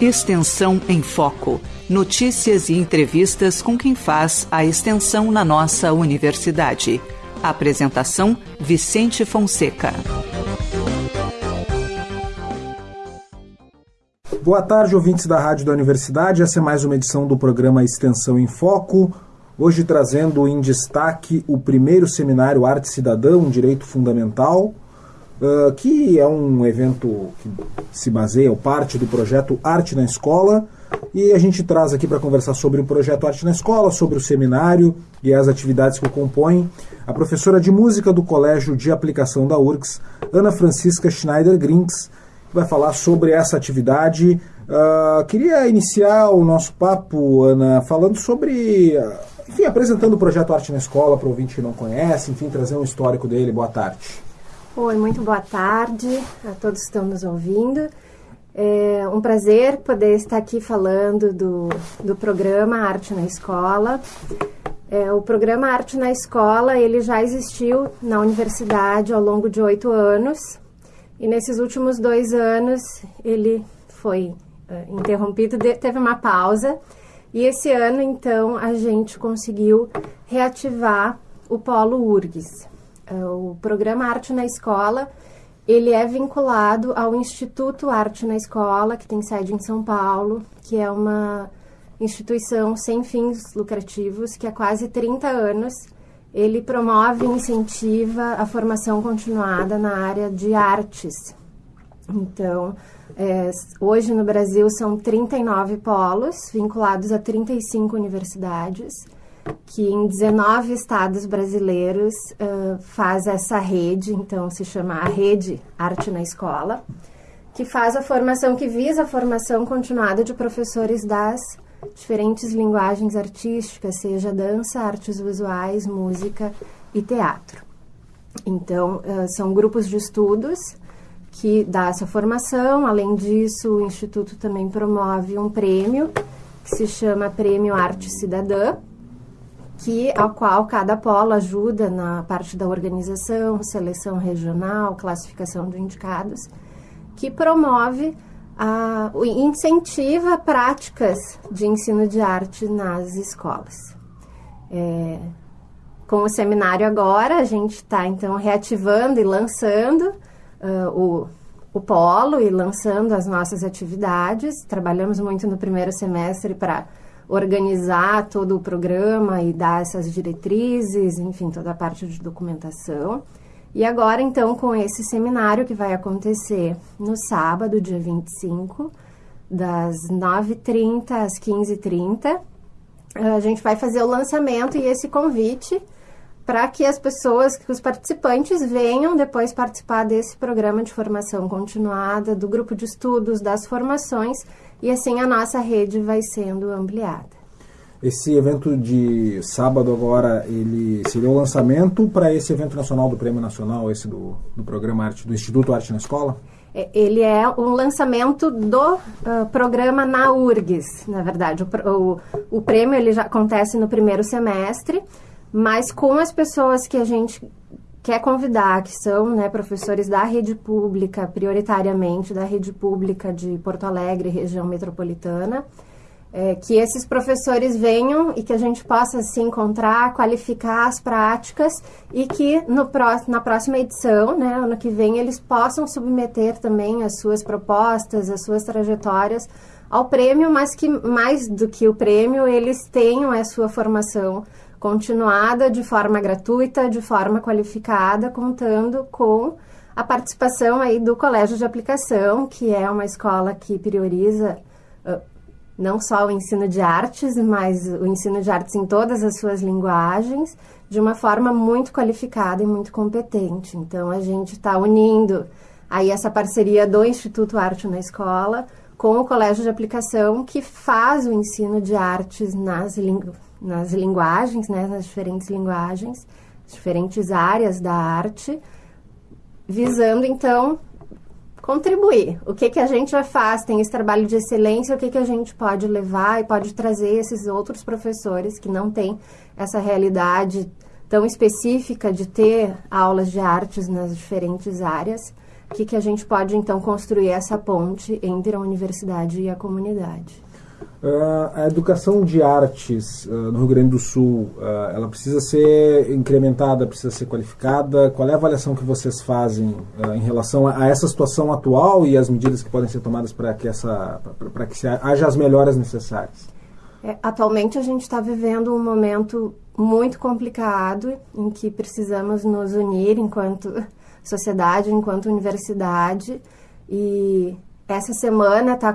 Extensão em Foco. Notícias e entrevistas com quem faz a extensão na nossa universidade. Apresentação: Vicente Fonseca. Boa tarde, ouvintes da Rádio da Universidade. Essa é mais uma edição do programa Extensão em Foco. Hoje trazendo em destaque o primeiro seminário Arte Cidadão, Direito Fundamental, uh, que é um evento que se baseia, ou parte do projeto Arte na Escola. E a gente traz aqui para conversar sobre o projeto Arte na Escola, sobre o seminário e as atividades que o compõem, a professora de música do Colégio de Aplicação da URGS, Ana Francisca Schneider Grinks, que vai falar sobre essa atividade. Uh, queria iniciar o nosso papo, Ana, falando sobre. Enfim, apresentando o projeto Arte na Escola para o ouvinte que não conhece, enfim, trazer um histórico dele. Boa tarde. Oi, muito boa tarde a todos que estão nos ouvindo. É um prazer poder estar aqui falando do, do programa Arte na Escola. É, o programa Arte na Escola ele já existiu na universidade ao longo de oito anos e nesses últimos dois anos ele foi uh, interrompido, de, teve uma pausa e esse ano então a gente conseguiu reativar o Polo URGS. O programa Arte na Escola, ele é vinculado ao Instituto Arte na Escola, que tem sede em São Paulo, que é uma instituição sem fins lucrativos, que há quase 30 anos ele promove e incentiva a formação continuada na área de artes. Então, é, hoje no Brasil são 39 polos, vinculados a 35 universidades que em 19 estados brasileiros uh, faz essa rede, então se chama a Rede Arte na Escola, que faz a formação, que visa a formação continuada de professores das diferentes linguagens artísticas, seja dança, artes visuais, música e teatro. Então, uh, são grupos de estudos que dá essa formação. Além disso, o Instituto também promove um prêmio que se chama Prêmio Arte Cidadã, que ao qual cada polo ajuda na parte da organização, seleção regional, classificação de indicados, que promove a, incentiva práticas de ensino de arte nas escolas. É, com o seminário agora, a gente está então reativando e lançando uh, o, o polo e lançando as nossas atividades. Trabalhamos muito no primeiro semestre para organizar todo o programa e dar essas diretrizes, enfim, toda a parte de documentação. E agora, então, com esse seminário que vai acontecer no sábado, dia 25, das 9h30 às 15h30, a gente vai fazer o lançamento e esse convite para que as pessoas, que os participantes venham depois participar desse programa de formação continuada, do grupo de estudos, das formações e assim a nossa rede vai sendo ampliada. Esse evento de sábado agora, ele seria o lançamento para esse evento nacional do Prêmio Nacional, esse do, do programa Arte, do Instituto Arte na Escola? É, ele é um lançamento do uh, programa na URGS, na verdade. O, o, o prêmio ele já acontece no primeiro semestre, mas com as pessoas que a gente quer convidar, que são né, professores da rede pública, prioritariamente da rede pública de Porto Alegre, região metropolitana, é, que esses professores venham e que a gente possa se encontrar, qualificar as práticas e que no pró na próxima edição, né, ano que vem, eles possam submeter também as suas propostas, as suas trajetórias ao prêmio, mas que mais do que o prêmio, eles tenham a sua formação continuada de forma gratuita, de forma qualificada, contando com a participação aí do Colégio de Aplicação, que é uma escola que prioriza uh, não só o ensino de artes, mas o ensino de artes em todas as suas linguagens, de uma forma muito qualificada e muito competente. Então, a gente está unindo aí essa parceria do Instituto Arte na Escola com o Colégio de Aplicação, que faz o ensino de artes nas línguas nas linguagens, né, nas diferentes linguagens, diferentes áreas da arte, visando então contribuir. O que que a gente já faz? Tem esse trabalho de excelência, o que que a gente pode levar e pode trazer esses outros professores que não têm essa realidade tão específica de ter aulas de artes nas diferentes áreas, que, que a gente pode então construir essa ponte entre a universidade e a comunidade. Uh, a educação de artes uh, no Rio Grande do Sul, uh, ela precisa ser incrementada, precisa ser qualificada? Qual é a avaliação que vocês fazem em relação a, a, essa situação atual e as medidas que podem ser tomadas para que, essa, para que se haja as melhoras necessárias? É, atualmente a gente está vivendo um momento muito complicado em que precisamos nos unir enquanto sociedade, enquanto universidade e essa semana está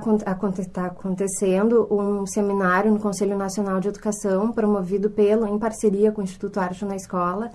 tá acontecendo um seminário no Conselho Nacional de Educação, promovido pelo, em parceria com o Instituto Arte na Escola,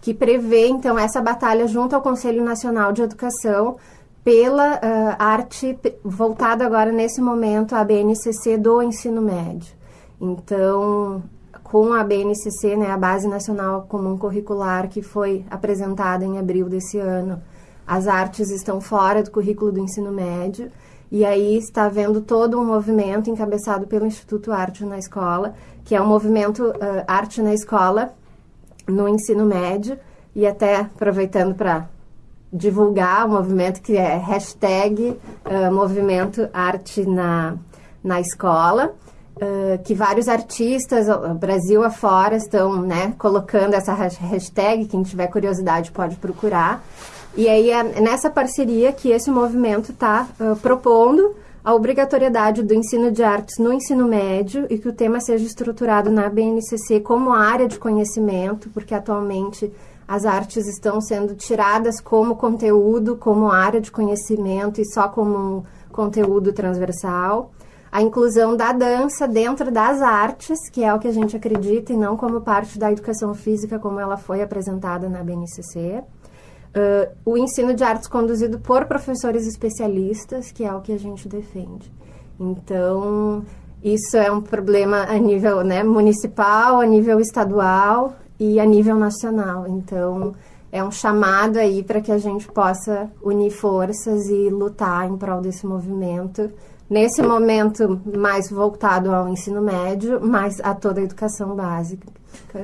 que prevê, então, essa batalha junto ao Conselho Nacional de Educação pela uh, arte voltada agora, nesse momento, à BNCC do ensino médio. Então, com a BNCC, né, a Base Nacional Comum Curricular, que foi apresentada em abril desse ano, as artes estão fora do currículo do ensino médio, e aí está havendo todo um movimento encabeçado pelo Instituto Arte na Escola, que é o um movimento uh, Arte na Escola no ensino médio, e até aproveitando para divulgar o movimento que é hashtag uh, Movimento Arte na, na Escola. Uh, que vários artistas, Brasil afora, estão né, colocando essa hashtag. Quem tiver curiosidade pode procurar. E aí é nessa parceria que esse movimento está uh, propondo a obrigatoriedade do ensino de artes no ensino médio e que o tema seja estruturado na BNCC como área de conhecimento, porque atualmente as artes estão sendo tiradas como conteúdo, como área de conhecimento e só como um conteúdo transversal. A inclusão da dança dentro das artes, que é o que a gente acredita, e não como parte da educação física, como ela foi apresentada na BNCC. Uh, o ensino de artes conduzido por professores especialistas, que é o que a gente defende. Então, isso é um problema a nível né, municipal, a nível estadual e a nível nacional. Então, é um chamado aí para que a gente possa unir forças e lutar em prol desse movimento nesse momento mais voltado ao ensino médio, mas a toda a educação básica,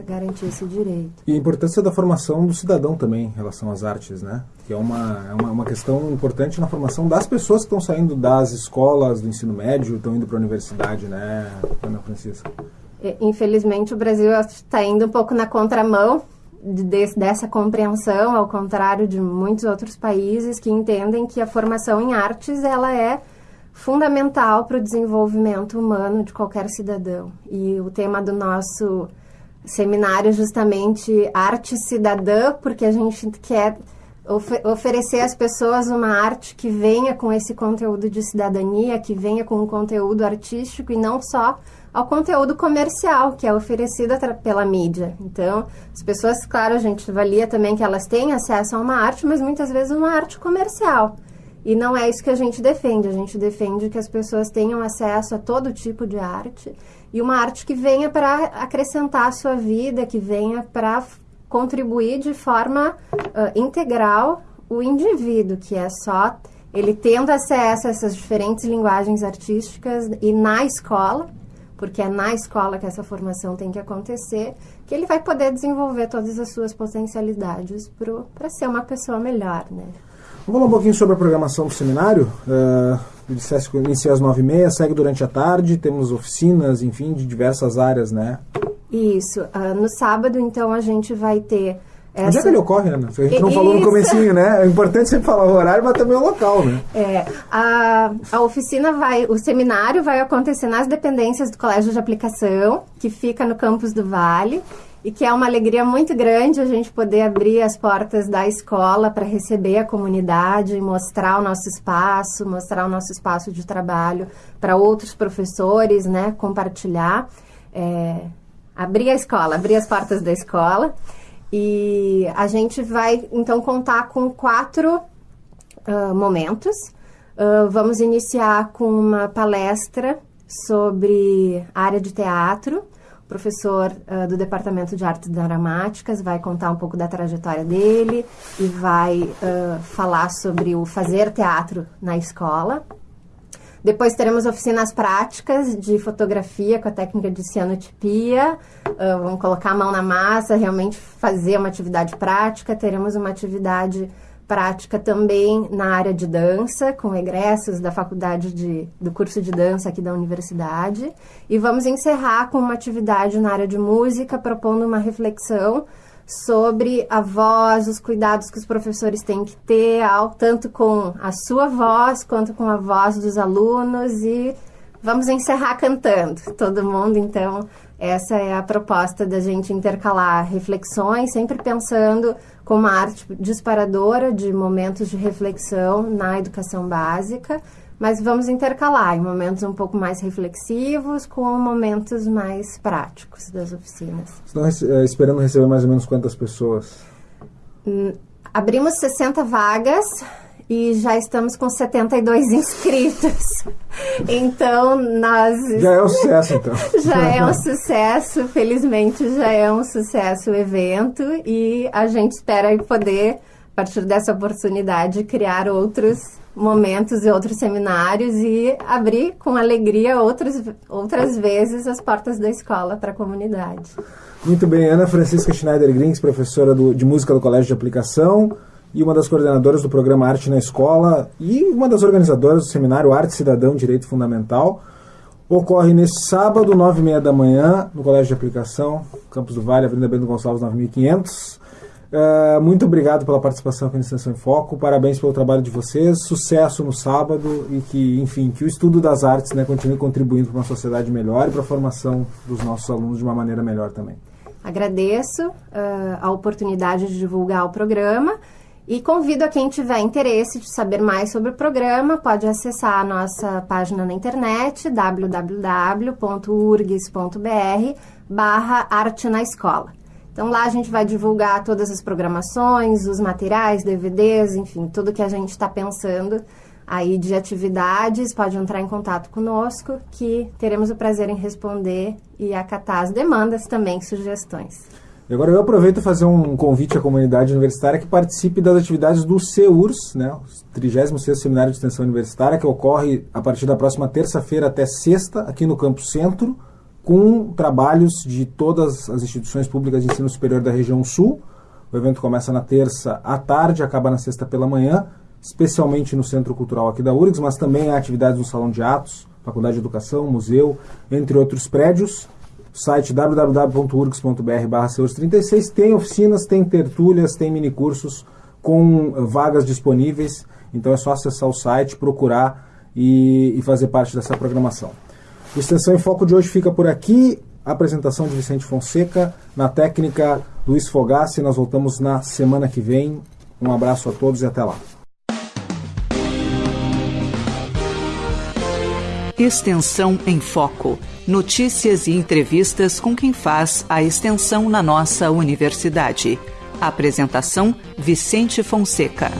garantir esse direito. E a importância da formação do cidadão também em relação às artes, né? Que é uma, é uma, uma questão importante na formação das pessoas que estão saindo das escolas do ensino médio, estão indo para a universidade, né, Ana Francisca? É, infelizmente, o Brasil está indo um pouco na contramão de, dessa compreensão, ao contrário de muitos outros países que entendem que a formação em artes ela é fundamental para o desenvolvimento humano de qualquer cidadão. E o tema do nosso seminário é justamente arte cidadã, porque a gente quer oferecer às pessoas uma arte que venha com esse conteúdo de cidadania, que venha com um conteúdo artístico e não só ao conteúdo comercial que é oferecido pela mídia. Então, as pessoas, claro, a gente avalia também que elas têm acesso a uma arte, mas muitas vezes uma arte comercial. E não é isso que a gente defende. A gente defende que as pessoas tenham acesso a todo tipo de arte e uma arte que venha para acrescentar a sua vida, que venha para contribuir de forma uh, integral o indivíduo, que é só ele tendo acesso a essas diferentes linguagens artísticas e na escola, porque é na escola que essa formação tem que acontecer, que ele vai poder desenvolver todas as suas potencialidades para ser uma pessoa melhor, né? Vamos falar um pouquinho sobre a programação do seminário. Uh, dissesse que inicia às nove e meia, segue durante a tarde, temos oficinas, enfim, de diversas áreas, né? Isso. Uh, no sábado, então, a gente vai ter... Essa... Onde é que ele ocorre, Ana? A gente não Isso. falou no comecinho, né? É importante sempre falar o horário, mas também o local, né? É, a, a oficina vai, o seminário vai acontecer nas dependências do Colégio de Aplicação, que fica no campus do Vale e que é uma alegria muito grande a gente poder abrir as portas da escola para receber a comunidade, mostrar o nosso espaço, mostrar o nosso espaço de trabalho para outros professores, né, compartilhar, é, abrir a escola, abrir as portas da escola. E a gente vai, então, contar com quatro uh, momentos. Uh, vamos iniciar com uma palestra sobre área de teatro, professor uh, do Departamento de Artes Dramáticas, vai contar um pouco da trajetória dele e vai uh, falar sobre o fazer teatro na escola. Depois teremos oficinas práticas de fotografia com a técnica de cianotipia. Uh, vamos colocar a mão na massa, realmente fazer uma atividade prática. Teremos uma atividade prática também na área de dança, com egressos da faculdade de, do curso de dança aqui da universidade. E vamos encerrar com uma atividade na área de música, propondo uma reflexão sobre a voz, os cuidados que os professores têm que ter, tanto com a sua voz quanto com a voz dos alunos. E vamos encerrar cantando, todo mundo, então. Essa é a proposta da gente intercalar reflexões, sempre pensando como uma arte disparadora de momentos de reflexão na educação básica, mas vamos intercalar em momentos um pouco mais reflexivos com momentos mais práticos das oficinas. Estão é, esperando receber mais ou menos quantas pessoas? Hum, abrimos 60 vagas e já estamos com 72 inscritos. Então, nós. Já é um sucesso, então. já é um sucesso, felizmente já é um sucesso o evento e a gente espera poder, a partir dessa oportunidade, criar outros momentos e outros seminários e abrir com alegria outras, outras vezes as portas da escola para a comunidade. Muito bem, Ana Francisca Schneider Grings, professora do, de música do Colégio de Aplicação e uma das coordenadoras do programa Arte na Escola e uma das organizadoras do seminário Arte Cidadão Direito Fundamental. Ocorre neste sábado, nove e meia da manhã, no Colégio de Aplicação, Campos do Vale, Avenida Bento Gonçalves, 9500. Uh, muito obrigado pela participação aqui no Extensão em Foco, parabéns pelo trabalho de vocês, sucesso no sábado e que, enfim, que o estudo das artes né, continue contribuindo para uma sociedade melhor e para a formação dos nossos alunos de uma maneira melhor também. Agradeço uh, a oportunidade de divulgar o programa e convido a quem tiver interesse de saber mais sobre o programa, pode acessar a nossa página na internet www.urgs.br barra arte na escola. Então lá a gente vai divulgar todas as programações, os materiais, DVDs, enfim, tudo que a gente está pensando aí de atividades, pode entrar em contato conosco que teremos o prazer em responder e acatar as demandas também, sugestões. E agora eu aproveito para fazer um convite à comunidade universitária que participe das atividades do CEURS, né, o 36º Seminário de Extensão Universitária, que ocorre a partir da próxima terça-feira até sexta, aqui no Campo Centro, com trabalhos de todas as instituições públicas de ensino superior da região sul. O evento começa na terça à tarde, acaba na sexta pela manhã, especialmente no Centro Cultural aqui da URGS, mas também há atividades no Salão de Atos, Faculdade de Educação, Museu, entre outros prédios site www.urgs.br 36 tem oficinas, tem tertúlias, tem minicursos com vagas disponíveis, então é só acessar o site, procurar e, e fazer parte dessa programação. O Extensão em Foco de hoje fica por aqui. apresentação de Vicente Fonseca, na técnica Luiz Fogassi. Nós voltamos na semana que vem. Um abraço a todos e até lá. Extensão em Foco. Notícias e entrevistas com quem faz a extensão na nossa universidade. Apresentação: Vicente Fonseca.